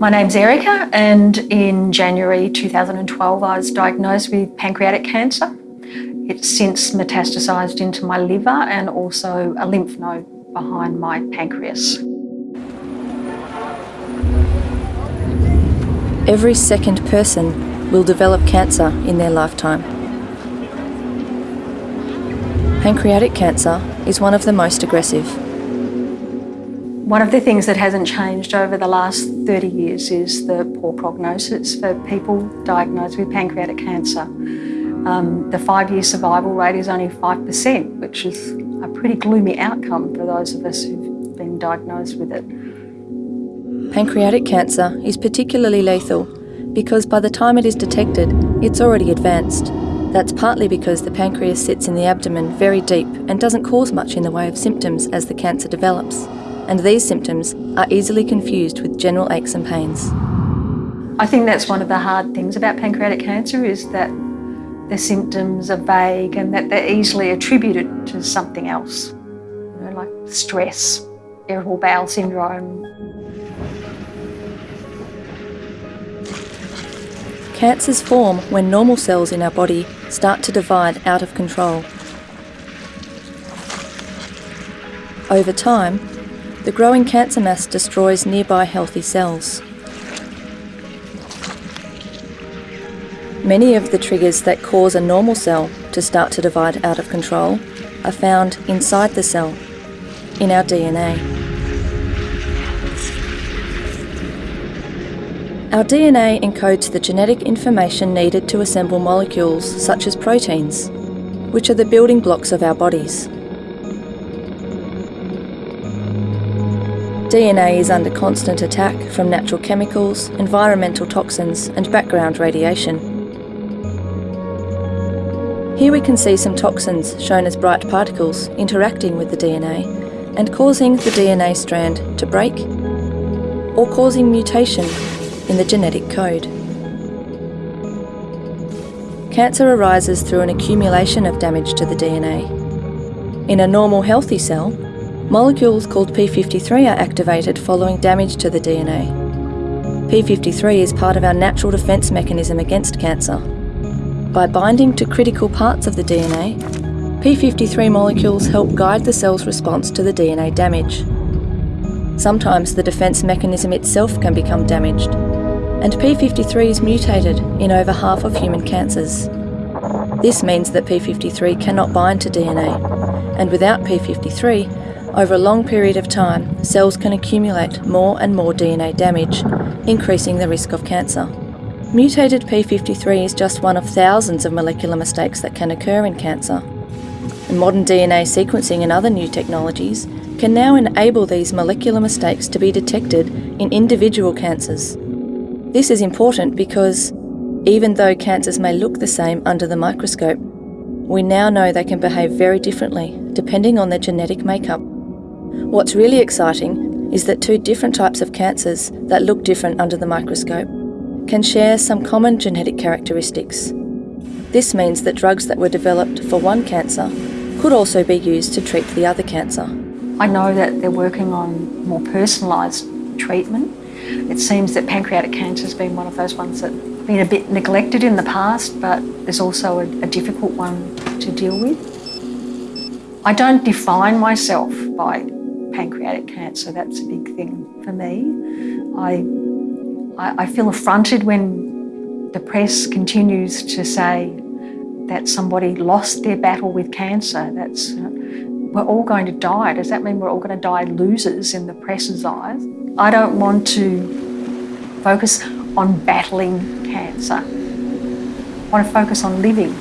My name's Erica, and in January 2012, I was diagnosed with pancreatic cancer. It's since metastasised into my liver and also a lymph node behind my pancreas. Every second person will develop cancer in their lifetime. Pancreatic cancer is one of the most aggressive. One of the things that hasn't changed over the last 30 years is the poor prognosis for people diagnosed with pancreatic cancer. Um, the five-year survival rate is only 5%, which is a pretty gloomy outcome for those of us who've been diagnosed with it. Pancreatic cancer is particularly lethal because by the time it is detected, it's already advanced. That's partly because the pancreas sits in the abdomen very deep and doesn't cause much in the way of symptoms as the cancer develops and these symptoms are easily confused with general aches and pains. I think that's one of the hard things about pancreatic cancer is that the symptoms are vague and that they're easily attributed to something else, you know, like stress, irritable bowel syndrome. Cancers form when normal cells in our body start to divide out of control. Over time, the growing cancer mass destroys nearby healthy cells. Many of the triggers that cause a normal cell to start to divide out of control are found inside the cell, in our DNA. Our DNA encodes the genetic information needed to assemble molecules such as proteins, which are the building blocks of our bodies. DNA is under constant attack from natural chemicals, environmental toxins and background radiation. Here we can see some toxins shown as bright particles interacting with the DNA and causing the DNA strand to break or causing mutation in the genetic code. Cancer arises through an accumulation of damage to the DNA. In a normal healthy cell, Molecules called P53 are activated following damage to the DNA. P53 is part of our natural defence mechanism against cancer. By binding to critical parts of the DNA, P53 molecules help guide the cell's response to the DNA damage. Sometimes the defence mechanism itself can become damaged, and P53 is mutated in over half of human cancers. This means that P53 cannot bind to DNA, and without P53, over a long period of time, cells can accumulate more and more DNA damage, increasing the risk of cancer. Mutated P53 is just one of thousands of molecular mistakes that can occur in cancer. And modern DNA sequencing and other new technologies can now enable these molecular mistakes to be detected in individual cancers. This is important because even though cancers may look the same under the microscope, we now know they can behave very differently depending on their genetic makeup. What's really exciting is that two different types of cancers that look different under the microscope can share some common genetic characteristics. This means that drugs that were developed for one cancer could also be used to treat the other cancer. I know that they're working on more personalised treatment. It seems that pancreatic cancer has been one of those ones that been a bit neglected in the past, but there's also a, a difficult one to deal with. I don't define myself by pancreatic cancer. That's a big thing for me. I, I, I feel affronted when the press continues to say that somebody lost their battle with cancer. That's uh, we're all going to die. Does that mean we're all going to die losers in the press's eyes? I don't want to focus on battling cancer. I want to focus on living